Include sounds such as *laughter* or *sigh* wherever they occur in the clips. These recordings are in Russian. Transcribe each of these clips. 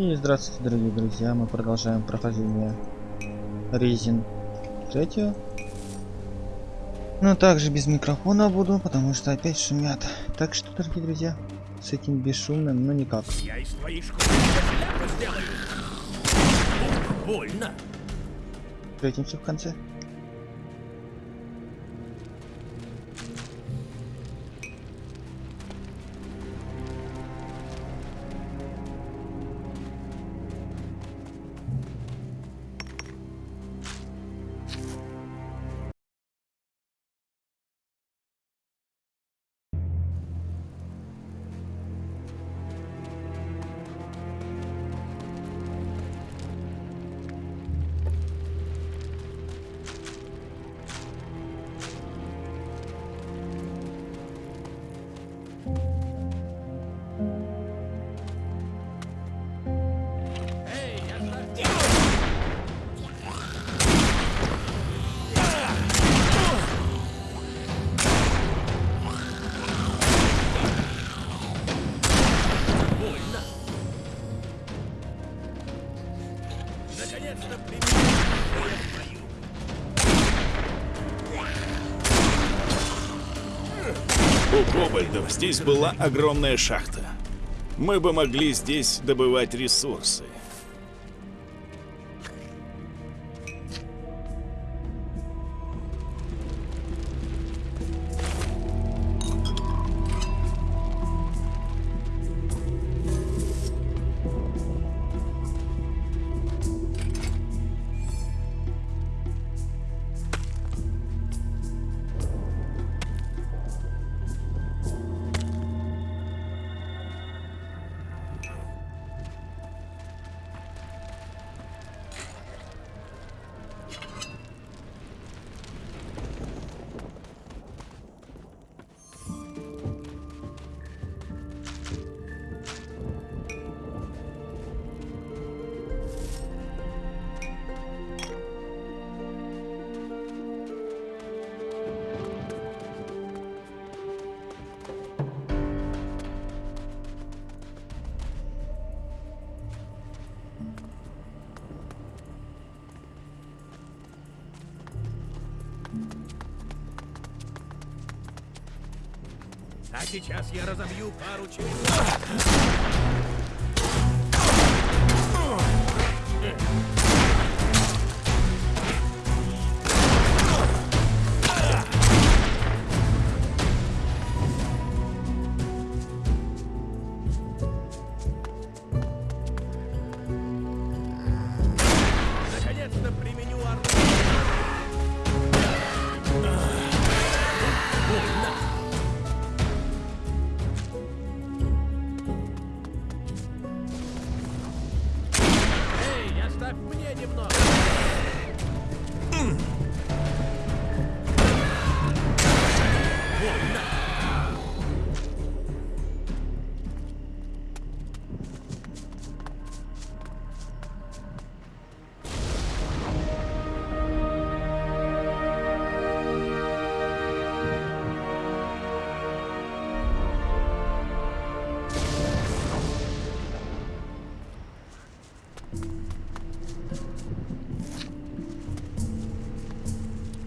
И здравствуйте, дорогие друзья, мы продолжаем прохождение Резин третью. Но также без микрофона буду, потому что опять шумят. Так что, дорогие друзья, с этим бесшумным, но никак. Я из твоей шкуры сделаю. Больно. Встретимся в конце. Здесь была огромная шахта. Мы бы могли здесь добывать ресурсы. А сейчас я разобью пару черепов.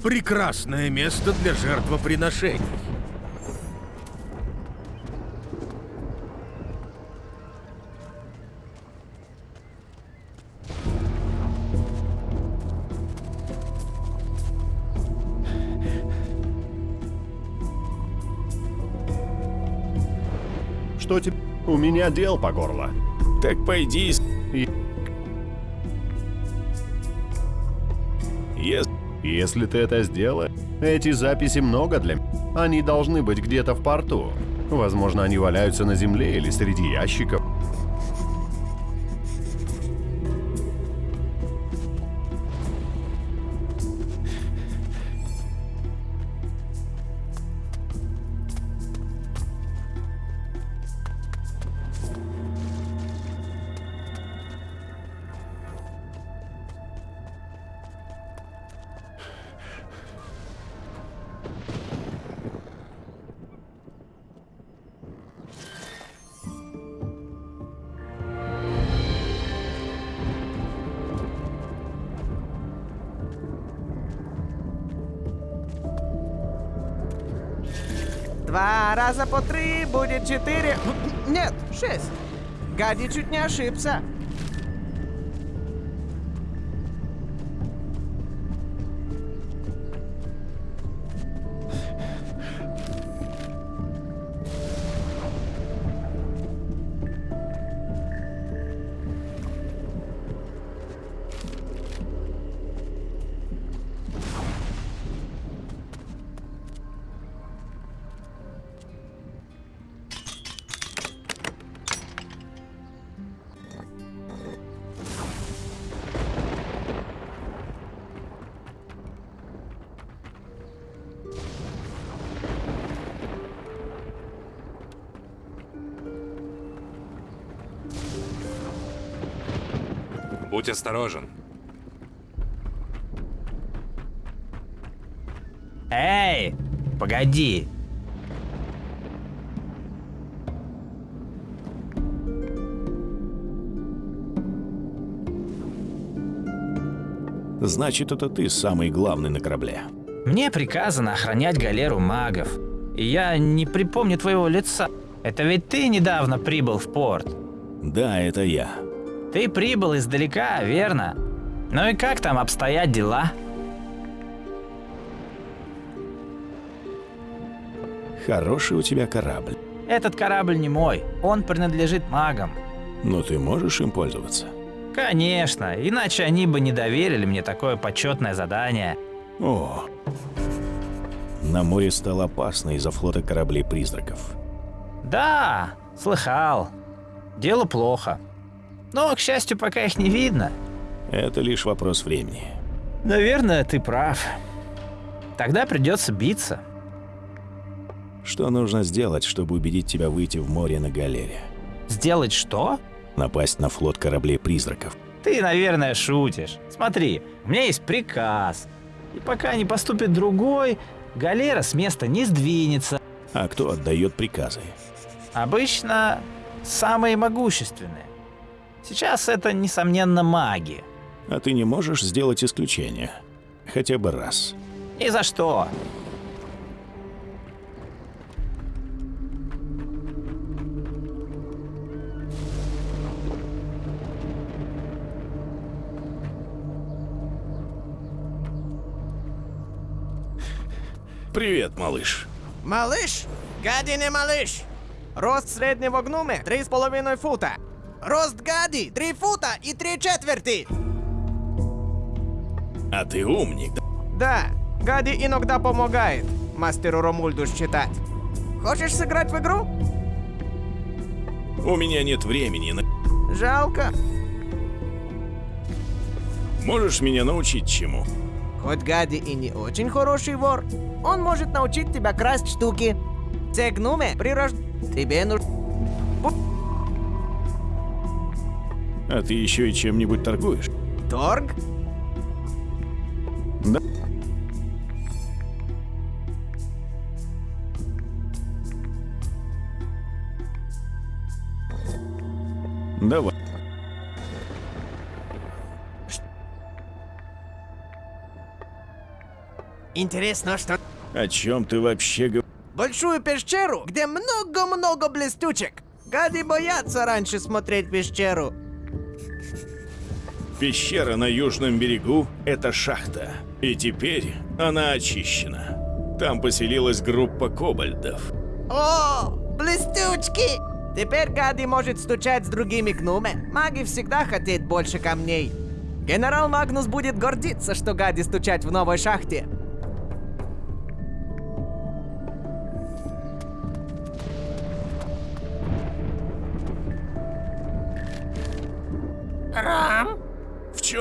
Прекрасное место для жертвоприношений. Что тебе? У меня дел по горло. Так пойди И- Если ты это сделаешь, эти записи много для меня. Они должны быть где-то в порту. Возможно, они валяются на земле или среди ящиков. Раза по три будет четыре. Нет, шесть. Гади чуть не ошибся. Будь осторожен. Эй, погоди. Значит, это ты самый главный на корабле. Мне приказано охранять галеру магов. И я не припомню твоего лица. Это ведь ты недавно прибыл в порт. Да, это я. Ты прибыл издалека, верно? Ну и как там обстоят дела? Хороший у тебя корабль. Этот корабль не мой, он принадлежит магам. Но ты можешь им пользоваться? Конечно, иначе они бы не доверили мне такое почетное задание. О, на море стало опасно из-за флота кораблей-призраков. Да, слыхал. Дело плохо. Но, к счастью, пока их не видно. Это лишь вопрос времени. Наверное, ты прав. Тогда придется биться. Что нужно сделать, чтобы убедить тебя выйти в море на галере? Сделать что? Напасть на флот кораблей-призраков. Ты, наверное, шутишь. Смотри, у меня есть приказ. И пока не поступит другой, галера с места не сдвинется. А кто отдает приказы? Обычно самые могущественные. Сейчас это, несомненно, маги. А ты не можешь сделать исключение? Хотя бы раз. Ни за что. Привет, малыш. Малыш? Гади не малыш. Рост среднего гнуме 3,5 фута. Рост гади 3 фута и 3 четверти. А ты умник. Да, Гади иногда помогает мастеру Ромульду считать. Хочешь сыграть в игру? У меня нет времени. Жалко. Можешь меня научить чему? Хоть Гади и не очень хороший вор, он может научить тебя красть штуки. Те гнуме прирож... Тебе нужно... А ты еще и чем-нибудь торгуешь? Торг? Да. Давай. Интересно, что... О чем ты вообще говоришь? Большую пещеру, где много-много блестючек. Гади боятся раньше смотреть пещеру. Пещера на южном берегу — это шахта. И теперь она очищена. Там поселилась группа кобальдов. О, блестючки! Теперь Гади может стучать с другими гнуме. Маги всегда хотят больше камней. Генерал Магнус будет гордиться, что Гади стучать в новой шахте.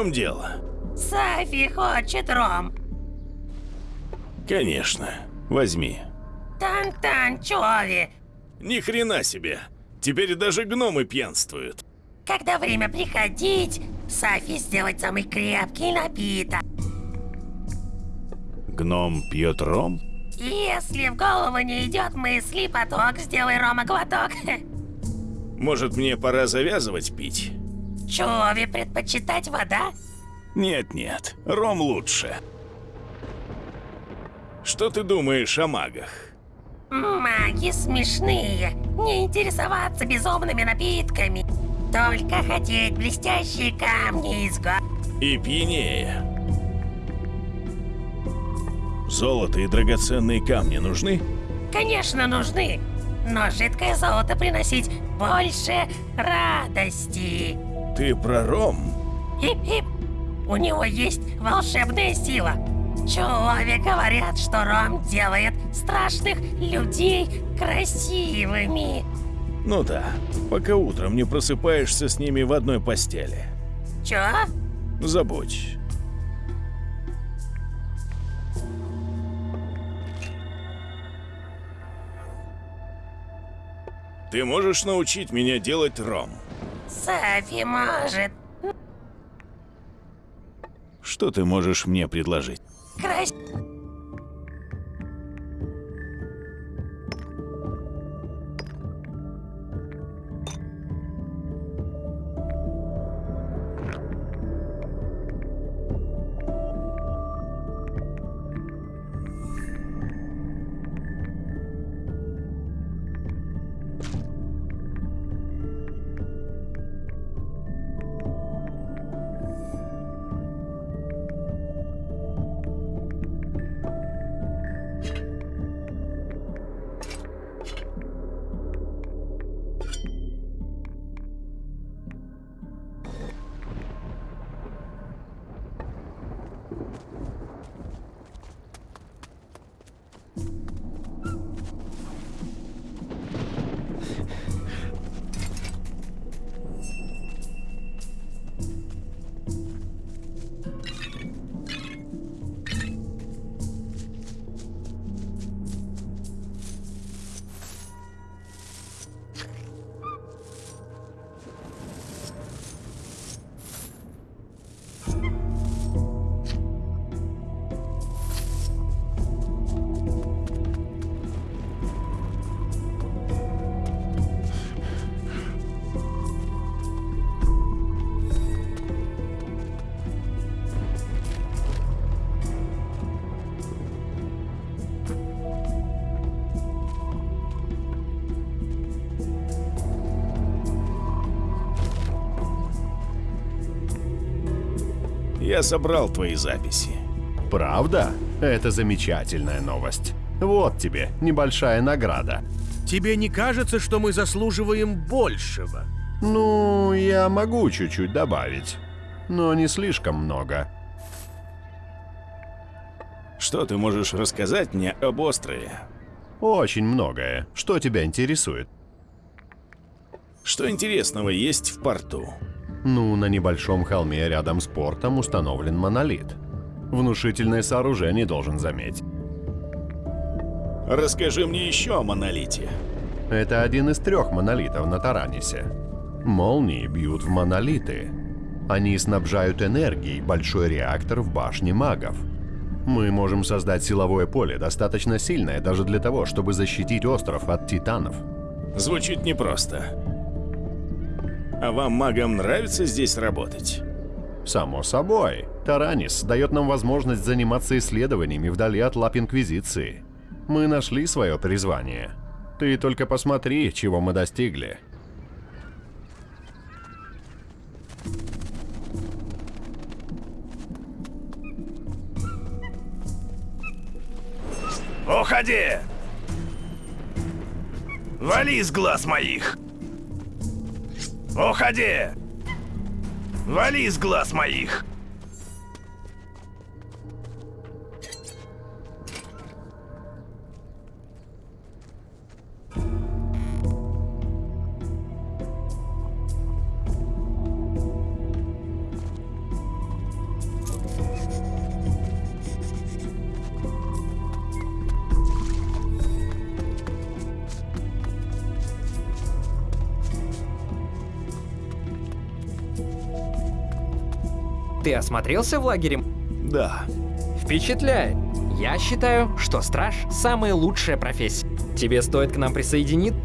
Чем дело? Софи хочет ром. Конечно. Возьми. Тан-тан, Чови. Ни хрена себе. Теперь даже гномы пьянствуют. Когда время приходить, Софи сделать самый крепкий напиток. Гном пьет ром? Если в голову не идет мысли, поток, сделай рома глоток. *laughs* Может, мне пора завязывать пить? Чови предпочитать вода? Нет-нет, ром лучше. Что ты думаешь о магах? Маги смешные. Не интересоваться безумными напитками. Только хотеть блестящие камни из го... И пьянее. Золото и драгоценные камни нужны? Конечно, нужны. Но жидкое золото приносить больше радости. Ты про ром? Хип-хип. У него есть волшебная сила. Человек говорят, что ром делает страшных людей красивыми. Ну да, пока утром не просыпаешься с ними в одной постели. Чё? Забудь. Ты можешь научить меня делать ром? Софи может. Что ты можешь мне предложить? Крас... Я собрал твои записи. Правда? Это замечательная новость. Вот тебе небольшая награда. Тебе не кажется, что мы заслуживаем большего? Ну, я могу чуть-чуть добавить, но не слишком много. Что ты можешь рассказать мне об острове? Очень многое. Что тебя интересует? Что интересного есть в порту? Ну, на небольшом холме рядом с портом установлен монолит. Внушительное сооружение, должен заметить. Расскажи мне еще о монолите. Это один из трех монолитов на Таранисе. Молнии бьют в монолиты. Они снабжают энергией большой реактор в башне магов. Мы можем создать силовое поле, достаточно сильное даже для того, чтобы защитить остров от титанов. Звучит непросто. А вам, магам, нравится здесь работать? Само собой. Таранис дает нам возможность заниматься исследованиями вдали от лап Инквизиции. Мы нашли свое призвание. Ты только посмотри, чего мы достигли. Уходи! Вали из глаз моих! Уходи! Вали из глаз моих! Осмотрелся в лагере? Да. Впечатляет. Я считаю, что страж — самая лучшая профессия. Тебе стоит к нам присоединиться.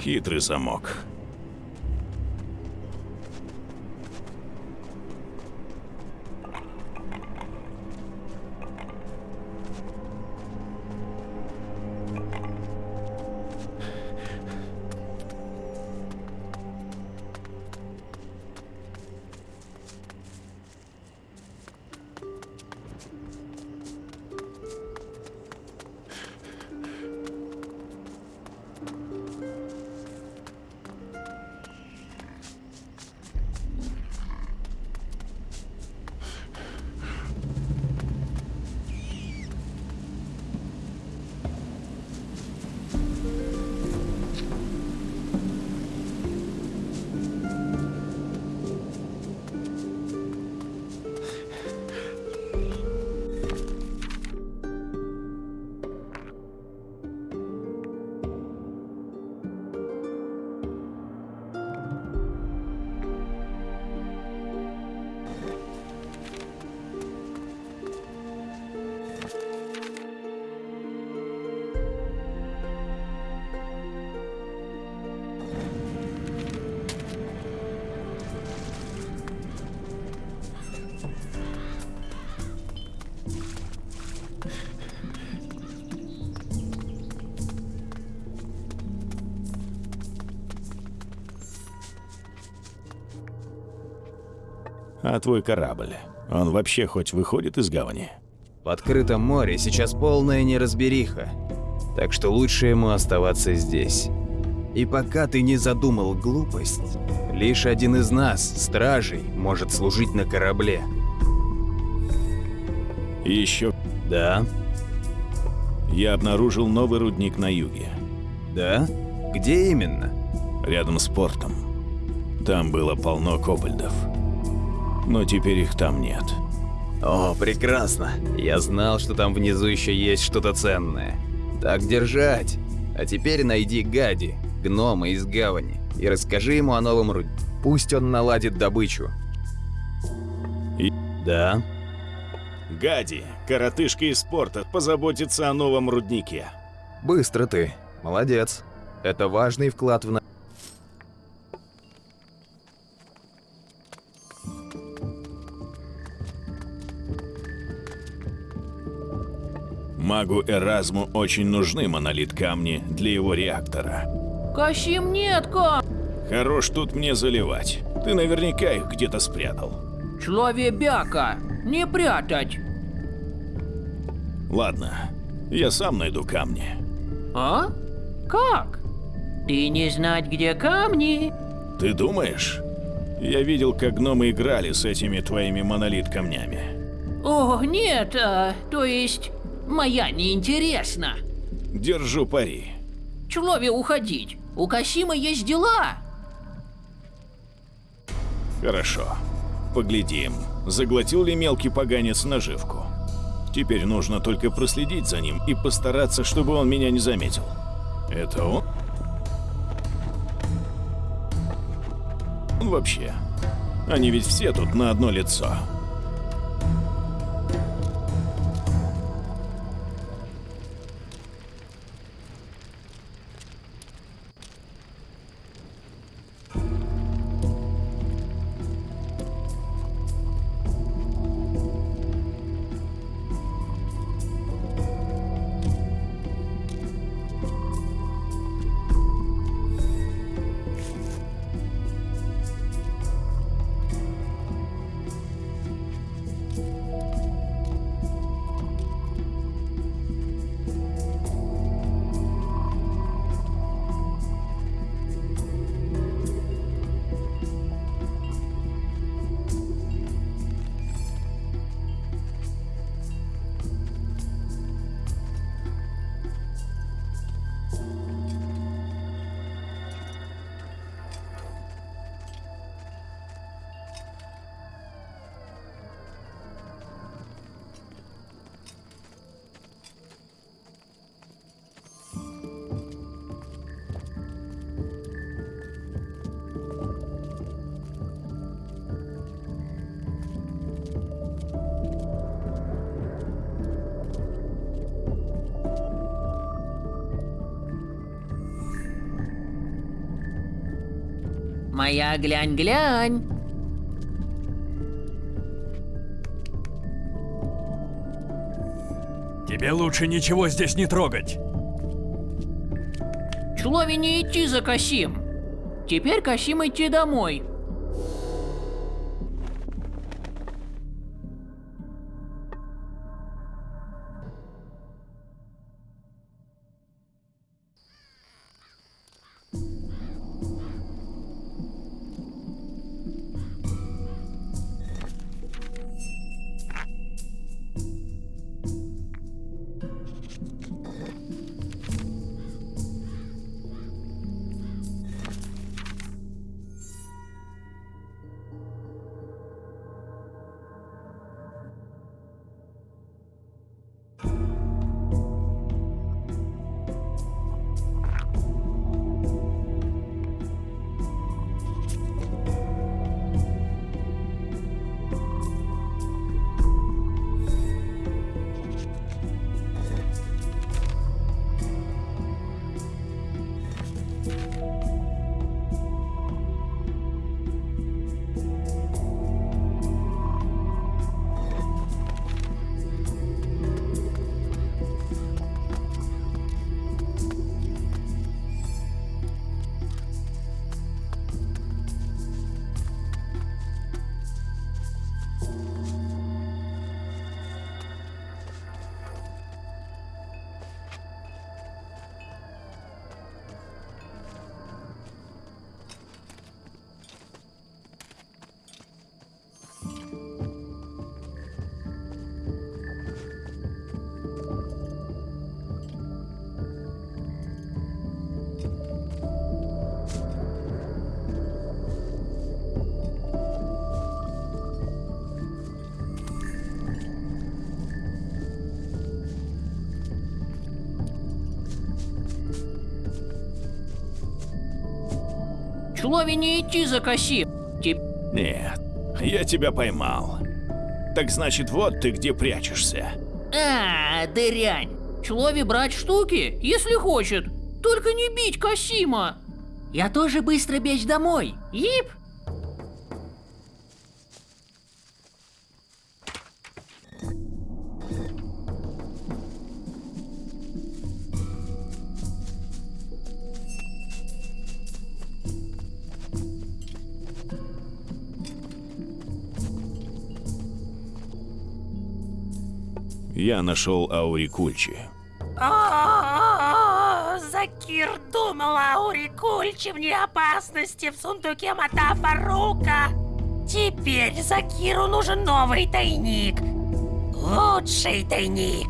Хитрый замок. А твой корабль, он вообще хоть выходит из гавани? В открытом море сейчас полная неразбериха, так что лучше ему оставаться здесь. И пока ты не задумал глупость, лишь один из нас, стражей, может служить на корабле. И еще Да? я обнаружил новый рудник на юге, Да? Где именно? рядом с портом. Там было полно кобальдов. Но теперь их там нет. О, прекрасно. Я знал, что там внизу еще есть что-то ценное. Так держать. А теперь найди Гади, гнома из гавани, и расскажи ему о новом руде. Пусть он наладит добычу. И- Да? Гади, коротышка из порта, позаботится о новом руднике. Быстро ты. Молодец. Это важный вклад в Магу Эразму очень нужны монолит камни для его реактора. Кащим нет, ка! Хорош тут мне заливать. Ты наверняка их где-то спрятал. Человебяка! Не прятать! Ладно, я сам найду камни. А? Как? Ты не знать, где камни? Ты думаешь? Я видел, как гномы играли с этими твоими монолит-камнями. О, нет, а, то есть... Моя неинтересна. Держу пари. Человек уходить. У Касима есть дела. Хорошо. Поглядим, заглотил ли мелкий поганец наживку. Теперь нужно только проследить за ним и постараться, чтобы он меня не заметил. Это он? Вообще, они ведь все тут на одно лицо. Моя глянь-глянь. Тебе лучше ничего здесь не трогать. Чулове не идти за Касим. Теперь Касим идти домой. Чулове не идти за Касим. Теперь Нет, я тебя поймал. Так значит, вот ты где прячешься. А, дырянь. Чулове брать штуки, если хочет. Только не бить Касима. Я тоже быстро бечь домой. Ип. Я нашел Аурикульчи. О, Закир думал о Урикульче вне опасности в сундуке Мата Фарука. Теперь Закиру нужен новый тайник. Лучший тайник.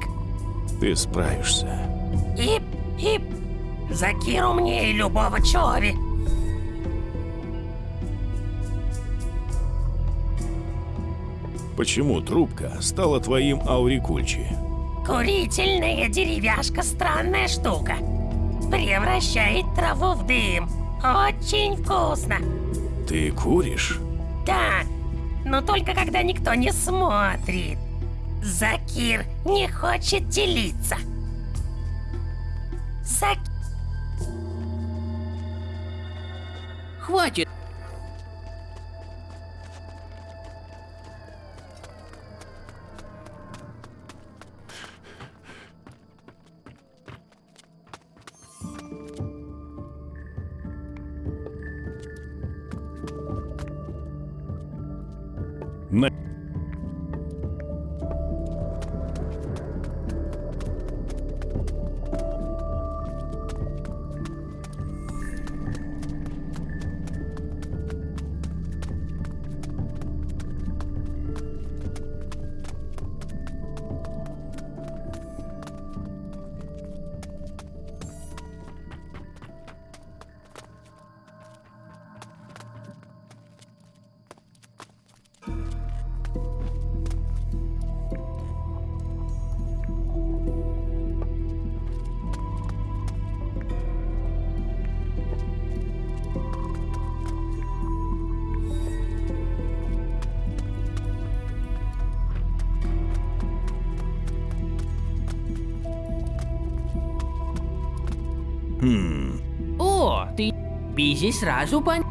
Ты справишься. И, и Закир умнее любого Чови. Почему трубка стала твоим Аурикульчи? Курительная деревяшка странная штука. Превращает траву в дым. Очень вкусно. Ты куришь? Да, но только когда никто не смотрит. Закир не хочет делиться. Зак... Хватит. Бизи сразу пон...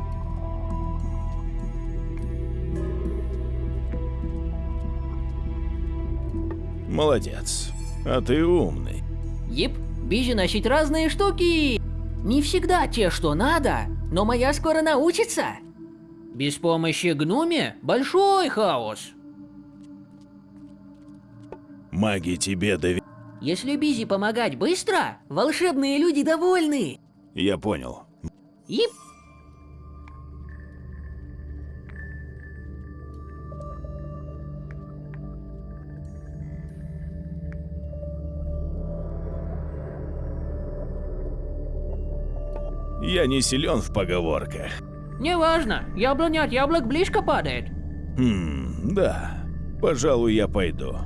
Молодец. А ты умный. Еп, Бизи носить разные штуки. Не всегда те, что надо, но моя скоро научится. Без помощи гнуми большой хаос. Маги тебе доверяют. Если Бизи помогать быстро, волшебные люди довольны. Я понял. Ип. Я не силен в поговорках. Неважно, яблоня от яблок близко падает. Хм, да. Пожалуй, я пойду.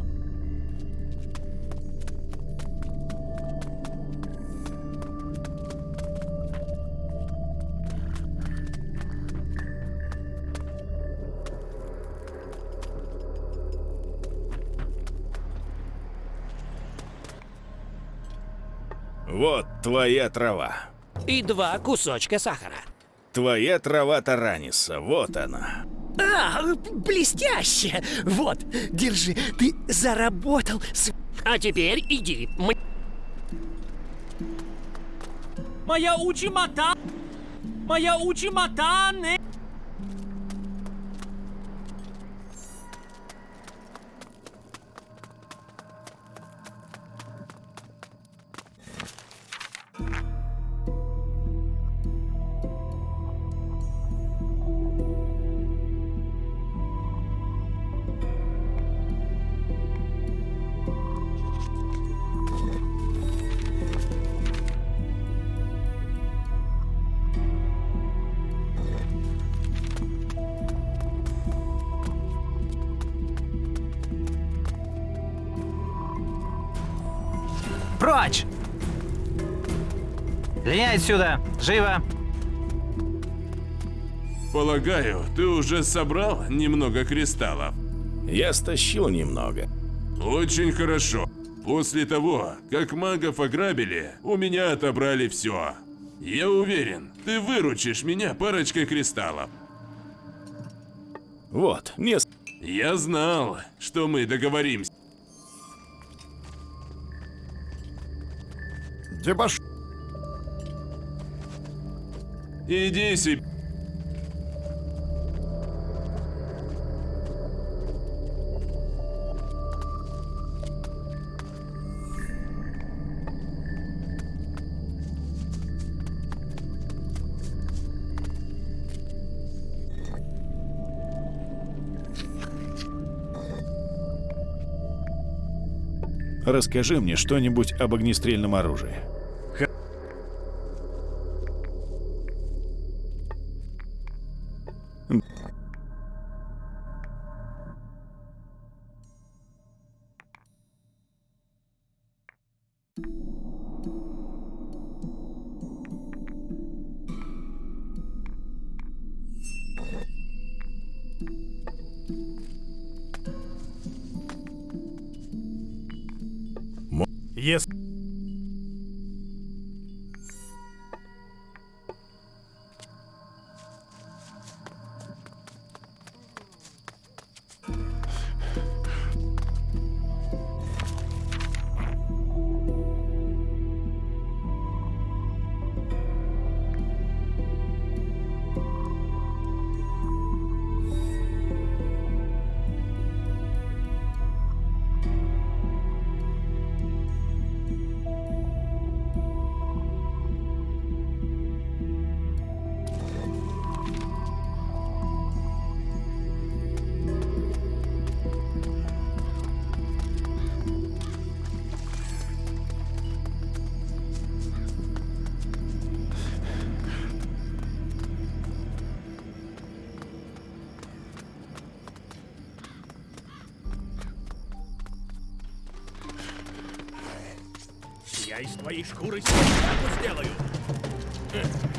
Твоя трава. И два кусочка сахара. Твоя трава Тараниса, вот она. А, блестяще! Вот, держи, ты заработал с... А теперь иди. Мы... Моя учимата! Моя учимата не... Гоняй отсюда! Живо! Полагаю, ты уже собрал немного кристаллов? Я стащил немного. Очень хорошо. После того, как магов ограбили, у меня отобрали все. Я уверен, ты выручишь меня парочкой кристаллов. Вот, не... Я знал, что мы договоримся. Дебаш... Иди себе. Расскажи мне что-нибудь об огнестрельном оружии. Твоей шкуры шляпу сделаю.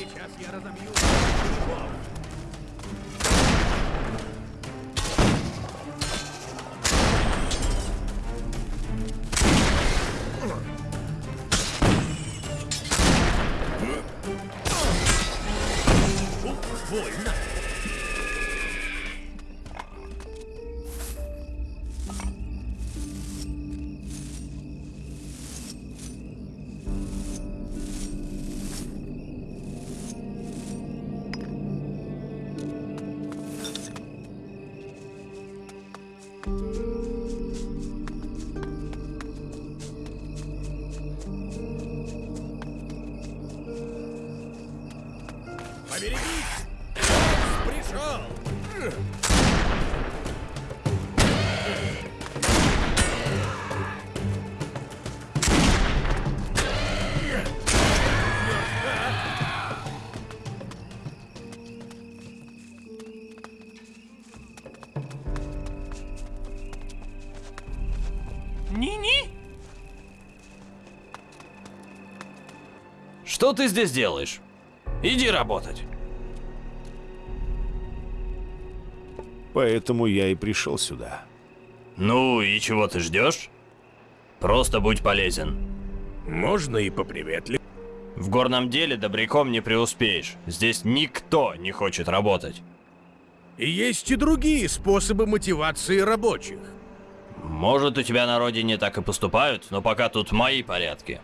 Сейчас я разомью. Что ты здесь делаешь? Иди работать. Поэтому я и пришел сюда. Ну и чего ты ждешь? Просто будь полезен. Можно и поприветливее. В горном деле добряком не преуспеешь. Здесь никто не хочет работать. И есть и другие способы мотивации рабочих. Может, у тебя на родине так и поступают, но пока тут мои порядки.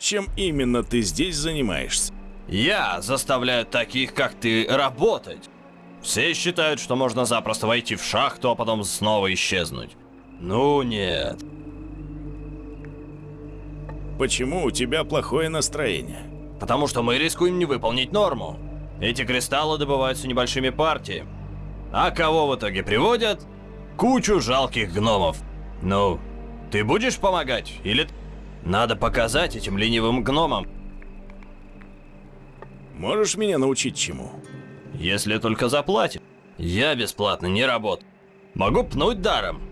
Чем именно ты здесь занимаешься? Я заставляю таких, как ты, работать. Все считают, что можно запросто войти в шахту, а потом снова исчезнуть. Ну нет. Почему у тебя плохое настроение? Потому что мы рискуем не выполнить норму. Эти кристаллы добываются небольшими партиями. А кого в итоге приводят? Кучу жалких гномов. Ну, ты будешь помогать? Или... Надо показать этим ленивым гномам. Можешь меня научить чему? Если только заплатят. Я бесплатно не работаю. Могу пнуть даром.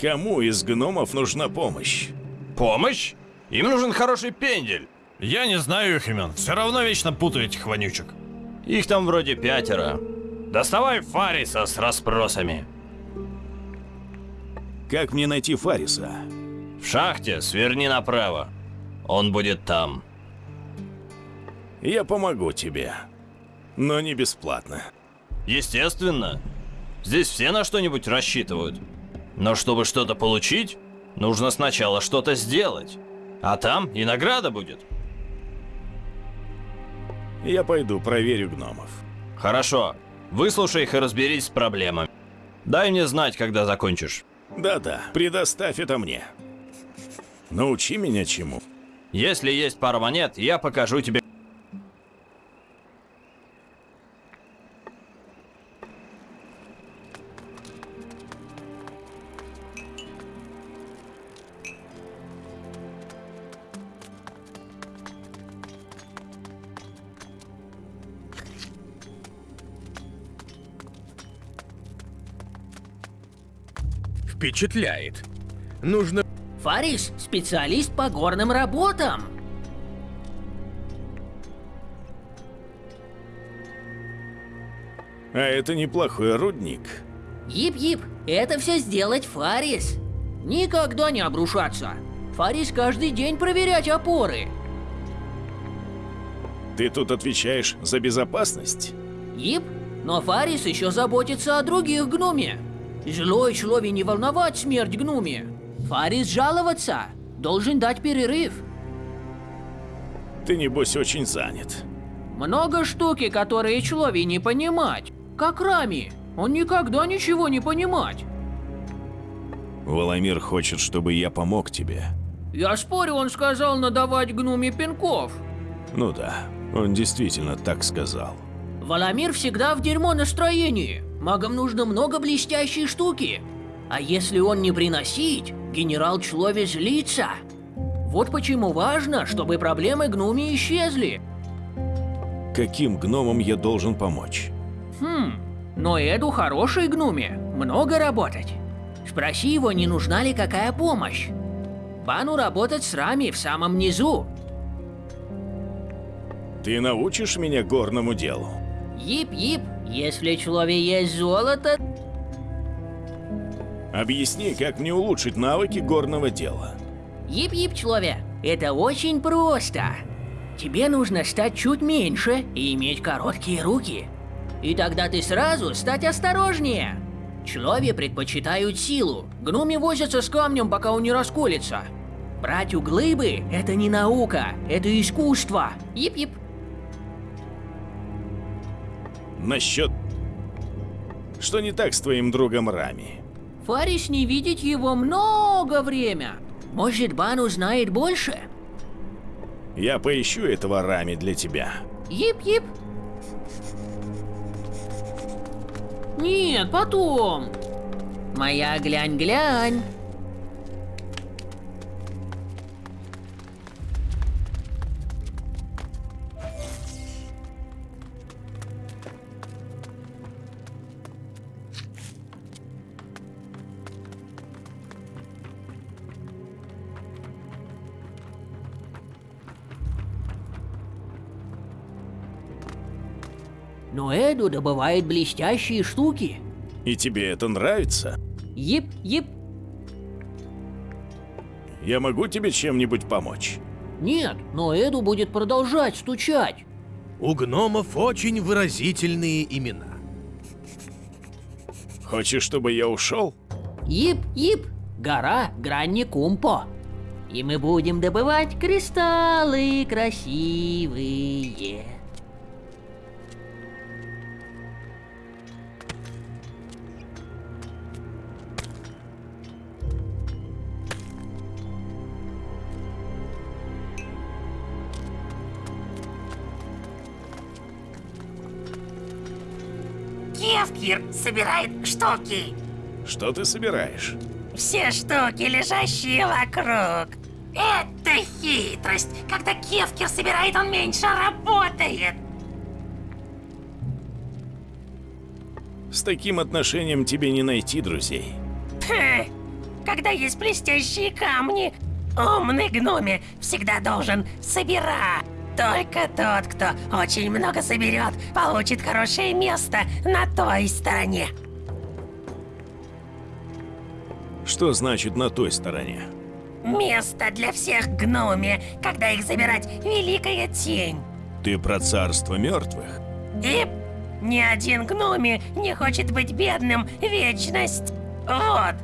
Кому из гномов нужна помощь? Помощь? Им нужен хороший пендель. Я не знаю их имен. Все равно вечно путаю этих вонючек. Их там вроде пятеро. Доставай Фариса с расспросами. Как мне найти Фариса? В шахте сверни направо. Он будет там. Я помогу тебе. Но не бесплатно. Естественно. Здесь все на что-нибудь рассчитывают. Но чтобы что-то получить, нужно сначала что-то сделать. А там и награда будет. Я пойду проверю гномов. Хорошо. Выслушай их и разберись с проблемами. Дай мне знать, когда закончишь. Да-да, предоставь это мне. Научи меня чему. Если есть пара монет, я покажу тебе. Впечатляет. Нужно... Фарис – специалист по горным работам. А это неплохой рудник. Ип-ип, это все сделать Фарис. Никогда не обрушаться. Фарис каждый день проверять опоры. Ты тут отвечаешь за безопасность? Ип, но Фарис еще заботится о других гнуме. Злой человек не волновать смерть гнуме. Фарис жаловаться, должен дать перерыв. Ты, небось, очень занят. Много штуки, которые человек не понимать. Как Рами, он никогда ничего не понимать. Воломир хочет, чтобы я помог тебе. Я спорю, он сказал надавать гнуме пинков. Ну да, он действительно так сказал. Валамир всегда в дерьмо настроении. Магам нужно много блестящей штуки. А если он не приносить, генерал Члови злится. Вот почему важно, чтобы проблемы гнуми исчезли. Каким гномам я должен помочь? Хм, но Эду хороший гнуме, много работать. Спроси его, не нужна ли какая помощь. Бану работать с Рами в самом низу. Ты научишь меня горному делу? Ип-ип, если человек есть золото, Объясни, как мне улучшить навыки горного дела. Ип-ип, человек, это очень просто. Тебе нужно стать чуть меньше и иметь короткие руки. И тогда ты сразу стать осторожнее. Человек предпочитают силу. Гноми возятся с камнем, пока он не расколется. Брать углыбы – это не наука, это искусство. Ип-ип. Насчет... Что не так с твоим другом Рами? Фарис не видеть его много время. Может, Бану знает больше? Я поищу этого Рами для тебя. Ип-ип. Нет, потом. Моя глянь-глянь. Но Эду добывает блестящие штуки. И тебе это нравится? Ип-ип. Я могу тебе чем-нибудь помочь? Нет, но Эду будет продолжать стучать. У гномов очень выразительные имена. Хочешь, чтобы я ушел? Ип-ип. Гора Гранни Кумпо. И мы будем добывать кристаллы красивые. Кевкир собирает штуки. Что ты собираешь? Все штуки, лежащие вокруг. Это хитрость. Когда Кевкир собирает, он меньше работает. С таким отношением тебе не найти друзей. Хе, Когда есть блестящие камни, умный гноме всегда должен собирать. Только тот, кто очень много соберет, получит хорошее место на той стороне. Что значит на той стороне? Место для всех гноме, когда их забирать великая тень. Ты про царство мертвых? И ни один гноме не хочет быть бедным вечность. Вот,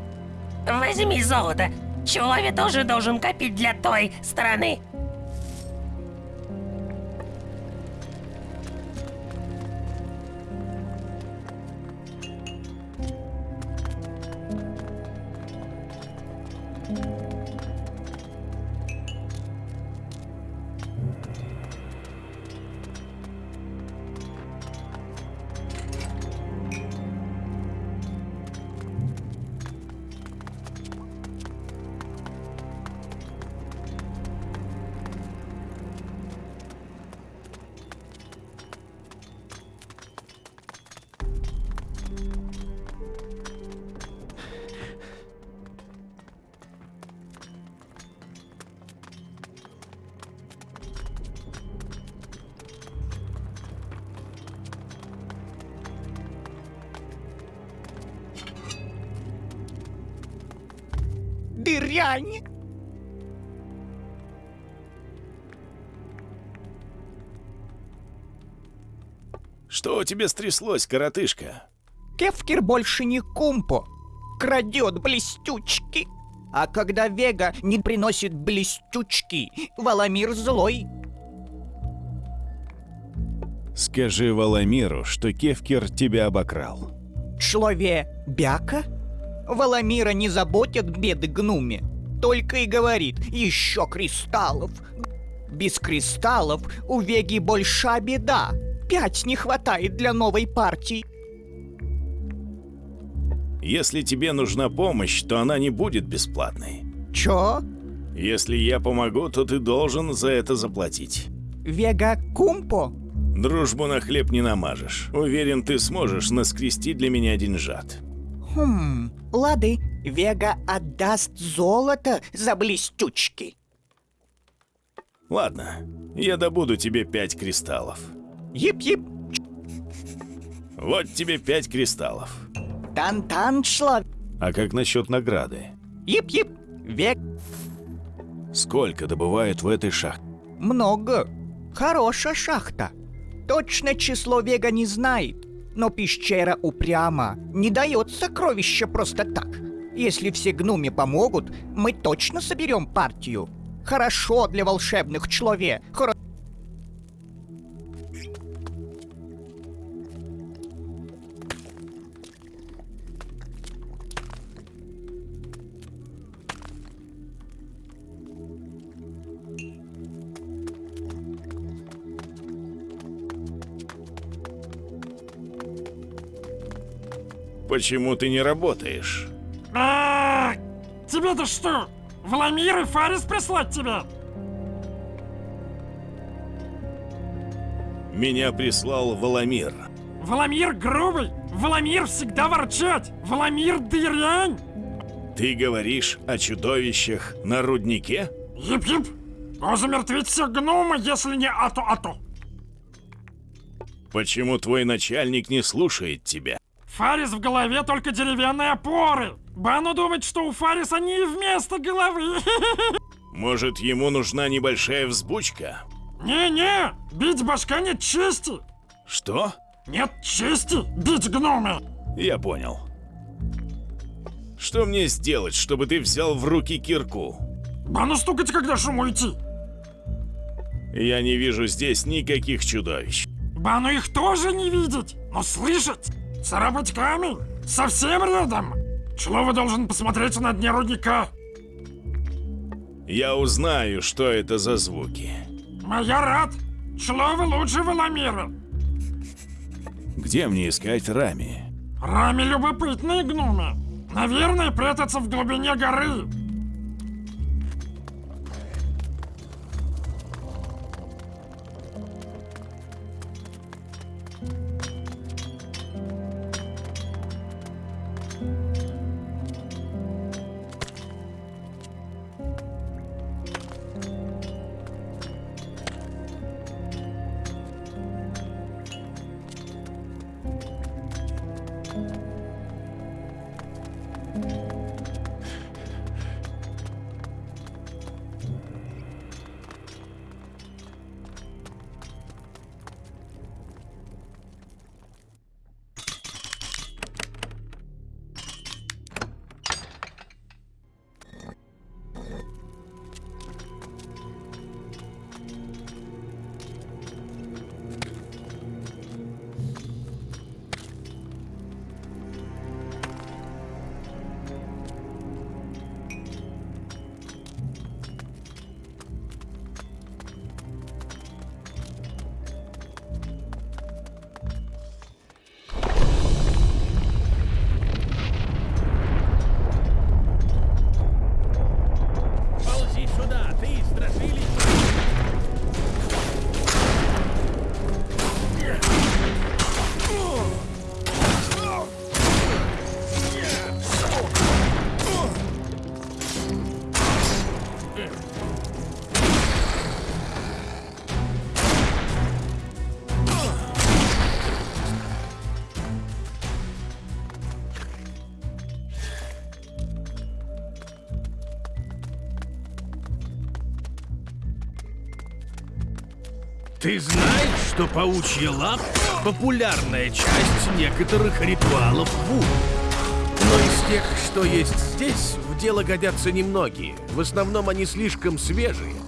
возьми золото. Человек тоже должен копить для той стороны. Дырянь! Что у тебя стряслось, коротышка? Кефкер больше не кумпо. Крадет блестючки. А когда Вега не приносит блестючки, Валамир злой. Скажи Валамиру, что Кевкер тебя обокрал. Человек бяка? Валамира не заботят беды гнуме. Только и говорит, еще кристаллов. Без кристаллов у Веги большая беда. Пять не хватает для новой партии. Если тебе нужна помощь, то она не будет бесплатной. Чё? Если я помогу, то ты должен за это заплатить. Вега кумпо? Дружбу на хлеб не намажешь. Уверен, ты сможешь наскрести для меня деньжат. Хм, лады, Вега отдаст золото за блестючки. Ладно, я добуду тебе пять кристаллов. Ип-ип. Вот тебе пять кристаллов. Тан-тан, шло. А как насчет награды? Ип-ип. Век. Сколько добывают в этой шахте? Много. Хорошая шахта. Точное число Вега не знает, но пещера упряма. Не дает сокровища просто так. Если все гнуми помогут, мы точно соберем партию. Хорошо для волшебных человек. Хоро... Почему ты не работаешь? А, Тебе-то что? Владимир и Фарис прислать тебя? Меня прислал Валамир. Валамир грубый, Валамир всегда ворчать, Валамир дырянь. Ты говоришь о чудовищах на руднике? Ип-ип. Замертвить все гномы, если не ато-ато. Почему твой начальник не слушает тебя? Фарис в голове только деревянные опоры. Бану думать, что у Фариса не вместо головы. *laughs* Может, ему нужна небольшая взбучка? Не-не, бить башка нет чести. Что? Нет чести бить гнома. Я понял. Что мне сделать, чтобы ты взял в руки кирку? Бану стукать, когда шум уйти. Я не вижу здесь никаких чудовищ. Бану их тоже не видеть, но слышать. Царапать камень совсем рядом. Члова должен посмотреть на дне рудника. Я узнаю, что это за звуки. Моя рад. Члова лучше Валамира. Где мне искать Рами? Рами любопытные гномы. Наверное, прятаться в глубине горы. Ты знаешь, что паучья лап — популярная часть некоторых ритуалов Ву? Но из тех, что есть здесь, в дело годятся немногие. В основном они слишком свежие.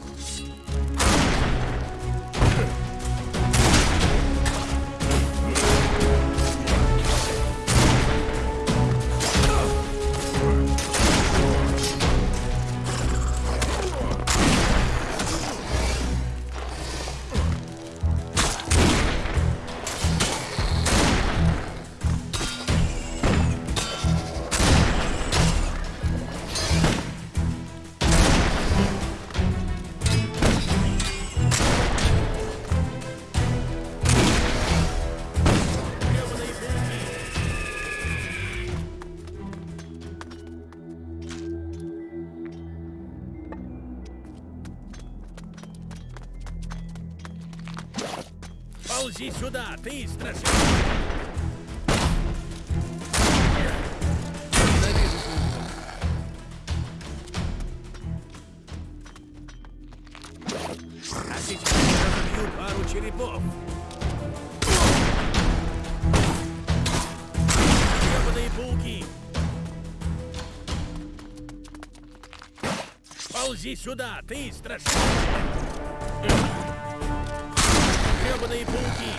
Сюда, ты страшный. Гребаные пауки.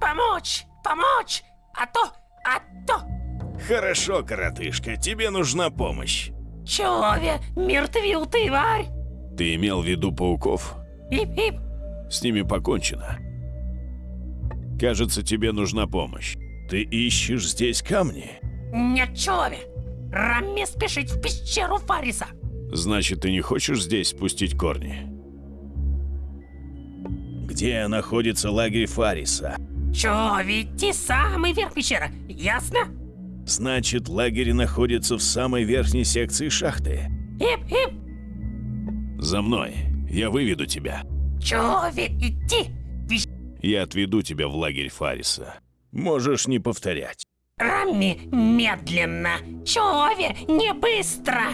Помочь! Помочь! А то... А то... Хорошо, коротышка, тебе нужна помощь. Человек, мертвил ты, варь! Ты имел в виду пауков? Ип-ип! С ними покончено. Кажется, тебе нужна помощь. Ты ищешь здесь камни? Нет, человек! Рамме спешить в пещеру Фариса! Значит, ты не хочешь здесь спустить корни? Где находится лагерь Фариса? Чё, ведь ты самый верх пещеры, ясно? Значит, лагерь находится в самой верхней секции шахты. Ип-ип! За мной. Я выведу тебя. Чё, ведь идти? Я отведу тебя в лагерь Фариса. Можешь не повторять. Рамми, медленно! Человек, не быстро!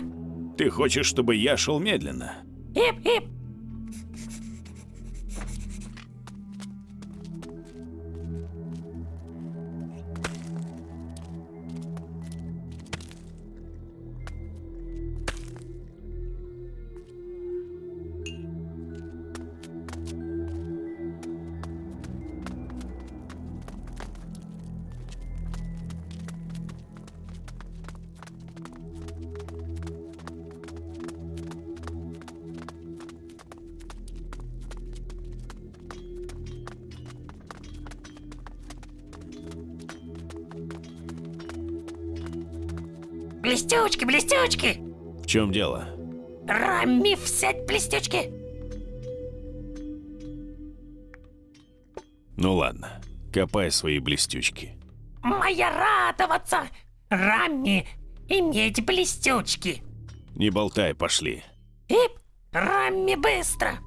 Ты хочешь, чтобы я шел медленно? Ип-ип! Блестючки! В чем дело? Рамми, взять блестючки! Ну ладно, копай свои блестючки. Моя радоваться! Рамми, иметь блестючки! Не болтай, пошли. Ип! Рамми, быстро!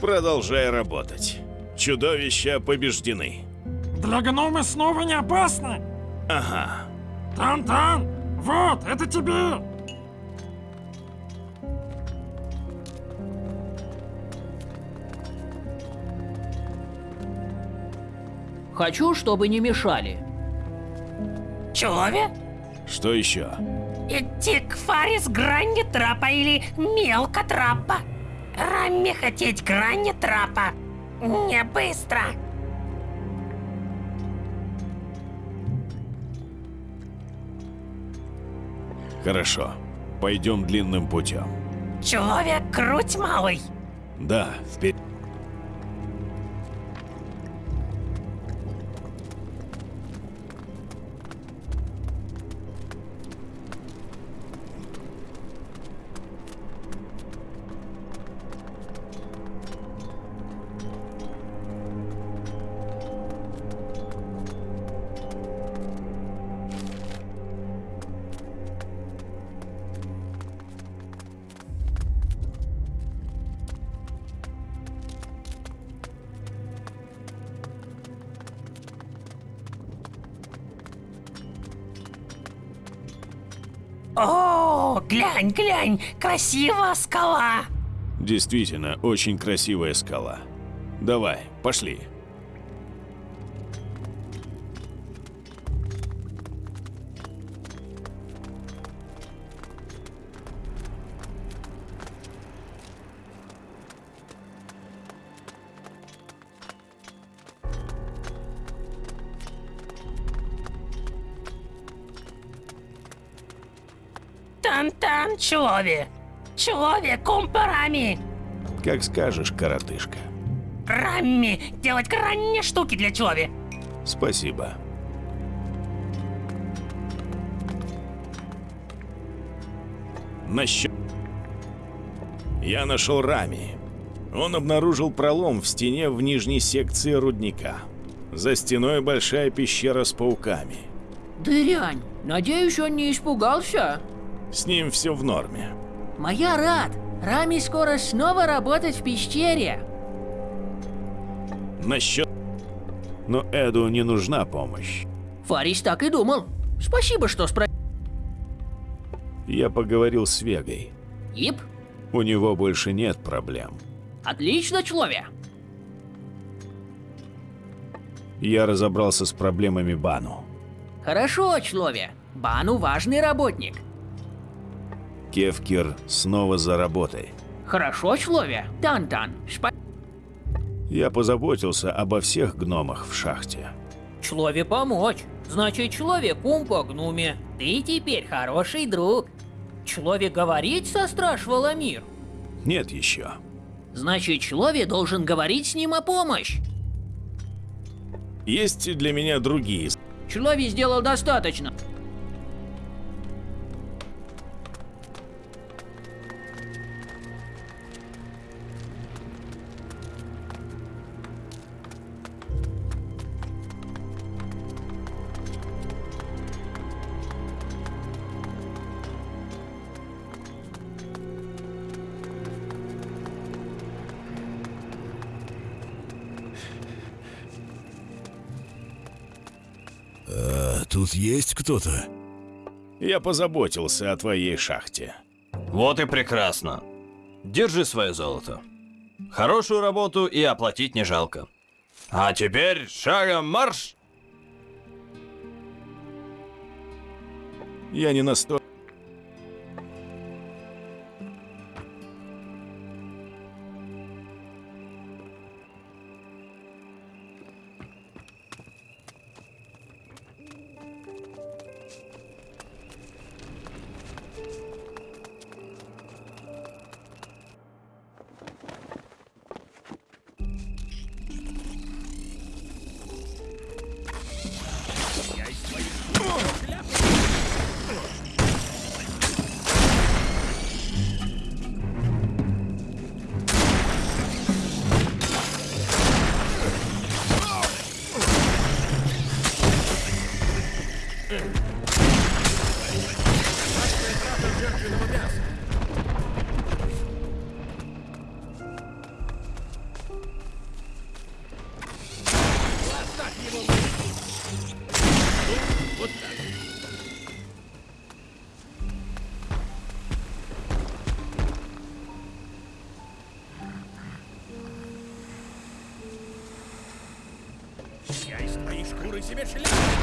Продолжай работать. Чудовища побеждены. Для гнома снова не опасно? Ага. Тан-тан! Вот, это тебе! Хочу, чтобы не мешали. Человек? Что еще? Идти к Фарис грани трапа или мелко трапа. Рамми хотеть грани трапа. Не быстро. Хорошо. Пойдем длинным путем. Человек круть малый. Да, вперед. Глянь, красивая скала. Действительно, очень красивая скала. Давай, пошли. Человек, кумпарами. Как скажешь, коротышка. Рамми, делать крайне штуки для Чови. Спасибо. Насчет... Я нашел Рами. Он обнаружил пролом в стене в нижней секции рудника. За стеной большая пещера с пауками. Дырянь, надеюсь, он не испугался? С ним все в норме. Моя рад. Рами скоро снова работать в пещере. Насчет... Но Эду не нужна помощь. Фарис так и думал. Спасибо, что спро... Я поговорил с Вегой. Ип, У него больше нет проблем. отлично, человек. Я разобрался с проблемами Бану. Хорошо, человек. Бану важный работник. Кевкир снова за работой. Хорошо, человек. Тан-тан. Спа... Я позаботился обо всех гномах в шахте. Человек помочь. Значит, человек ум по гнуме. Ты теперь хороший друг. Человек говорить со страж Валамир. Нет еще. Значит, человек должен говорить с ним о помощь. Есть для меня другие. Человек сделал достаточно. Тут есть кто-то? Я позаботился о твоей шахте. Вот и прекрасно. Держи свое золото. Хорошую работу и оплатить не жалко. А теперь шагом марш! Я не настолько... себе шляпу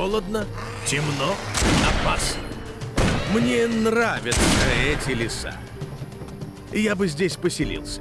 Холодно, темно, опасно. Мне нравятся эти леса. Я бы здесь поселился.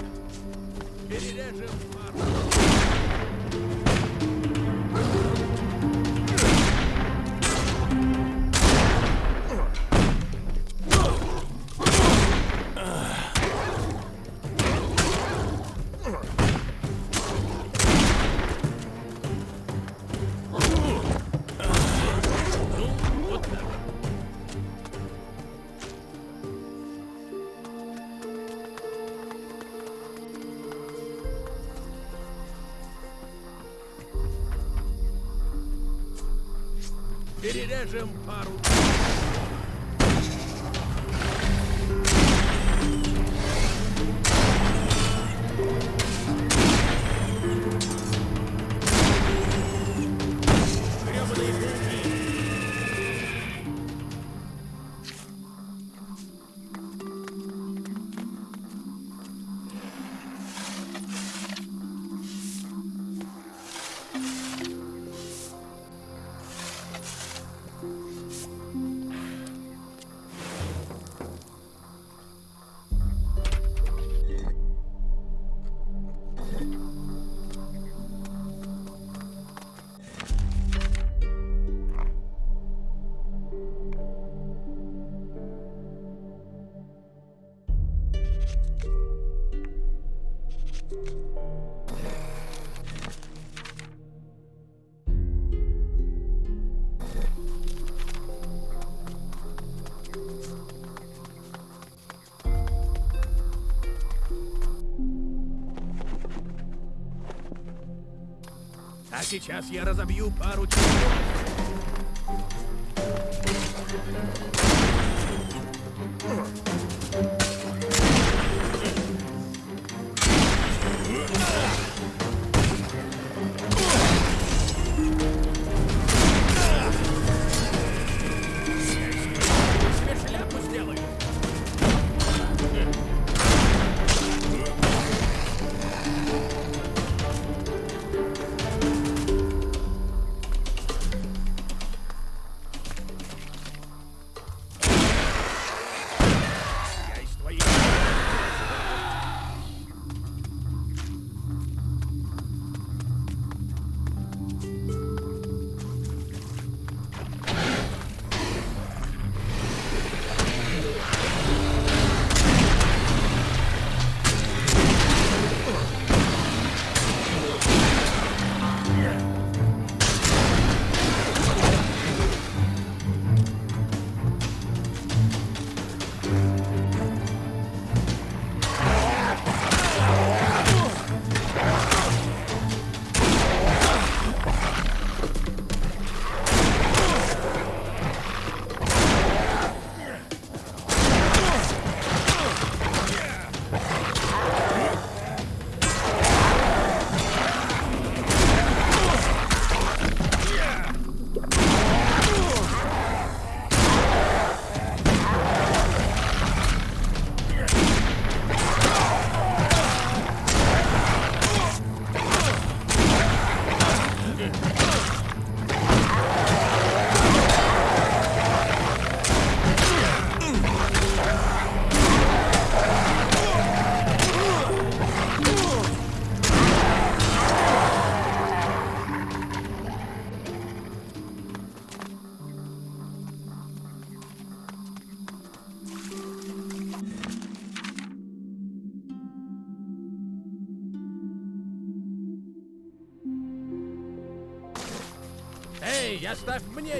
Сейчас я разобью пару часов.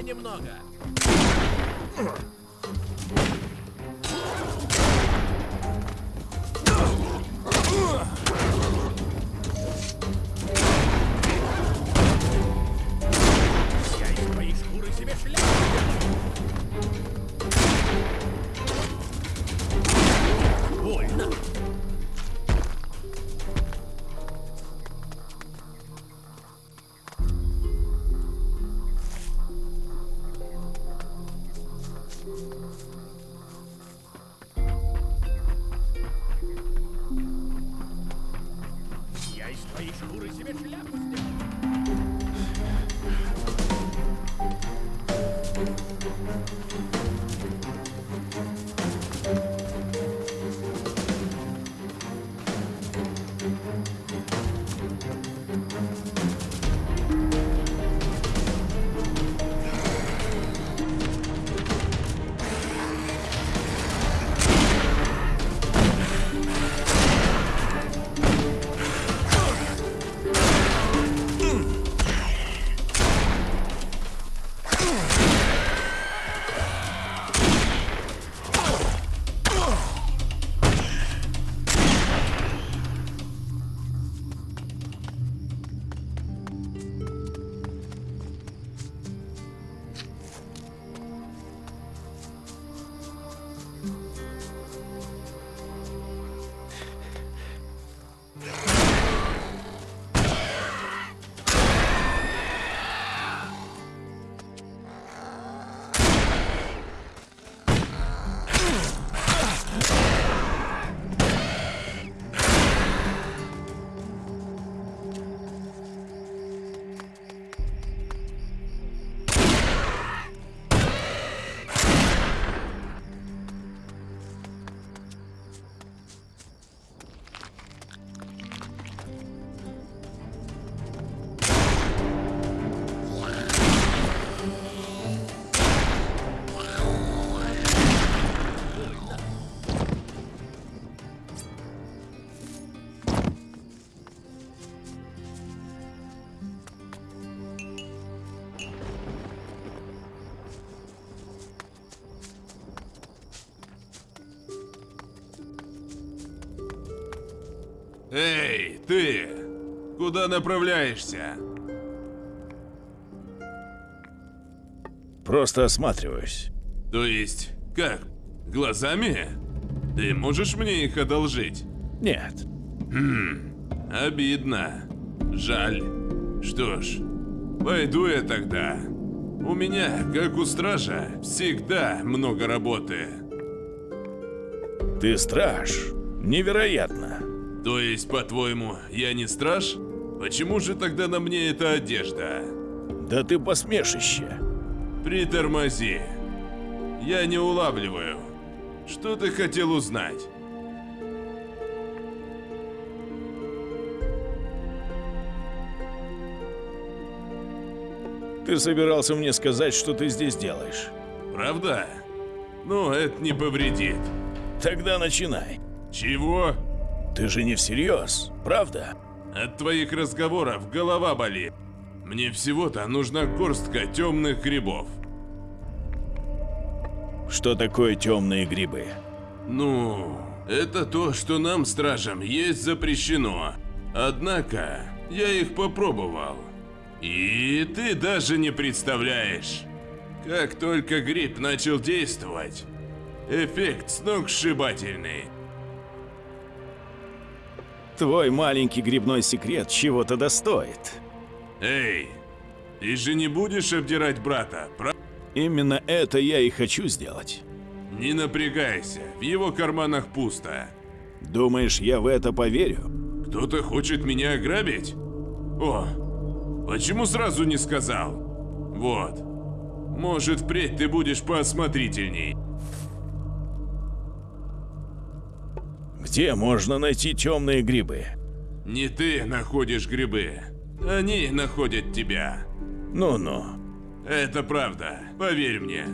Немного. Ты! Куда направляешься? Просто осматриваюсь. То есть, как? Глазами? Ты можешь мне их одолжить? Нет. Хм, обидно. Жаль. Что ж, пойду я тогда. У меня, как у стража, всегда много работы. Ты страж. Невероятно. Есть, по-твоему, я не страж? Почему же тогда на мне эта одежда? Да ты посмешище. Притормози. Я не улавливаю. Что ты хотел узнать? Ты собирался мне сказать, что ты здесь делаешь. Правда? Ну, это не повредит. Тогда начинай. Чего? Ты же не всерьез, правда? От твоих разговоров голова болит. Мне всего-то нужна горстка темных грибов. Что такое темные грибы? Ну, это то, что нам, стражам, есть запрещено. Однако, я их попробовал. И ты даже не представляешь. Как только гриб начал действовать, эффект сногсшибательный. Твой маленький грибной секрет чего-то достоит. Эй, ты же не будешь обдирать брата, правда? Именно это я и хочу сделать. Не напрягайся, в его карманах пусто. Думаешь, я в это поверю? Кто-то хочет меня ограбить? О, почему сразу не сказал? Вот. Может, впредь ты будешь поосмотрительней. Где можно найти темные грибы? Не ты находишь грибы. Они находят тебя. Ну-ну. Это правда, поверь мне.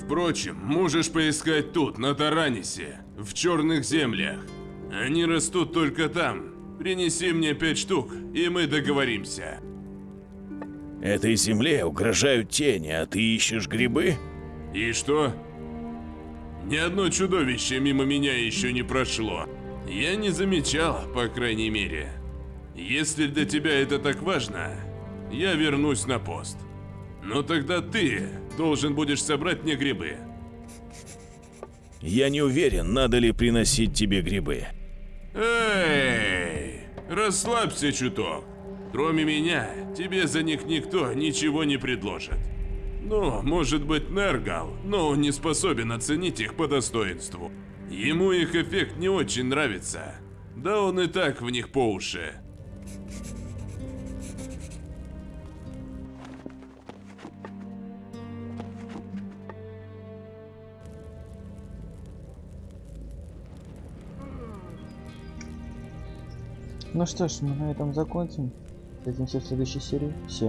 Впрочем, можешь поискать тут, на Таранисе, в черных землях. Они растут только там. Принеси мне пять штук, и мы договоримся. Этой земле угрожают тени, а ты ищешь грибы? И что? Ни одно чудовище мимо меня еще не прошло. Я не замечал, по крайней мере. Если для тебя это так важно, я вернусь на пост. Но тогда ты должен будешь собрать мне грибы. Я не уверен, надо ли приносить тебе грибы. Эй, расслабься чуток. Кроме меня, тебе за них никто ничего не предложит. Ну, может быть Нергал, но он не способен оценить их по достоинству. Ему их эффект не очень нравится. Да он и так в них по уши. Ну что ж, мы на этом закончим. Встретимся в следующей серии. Всем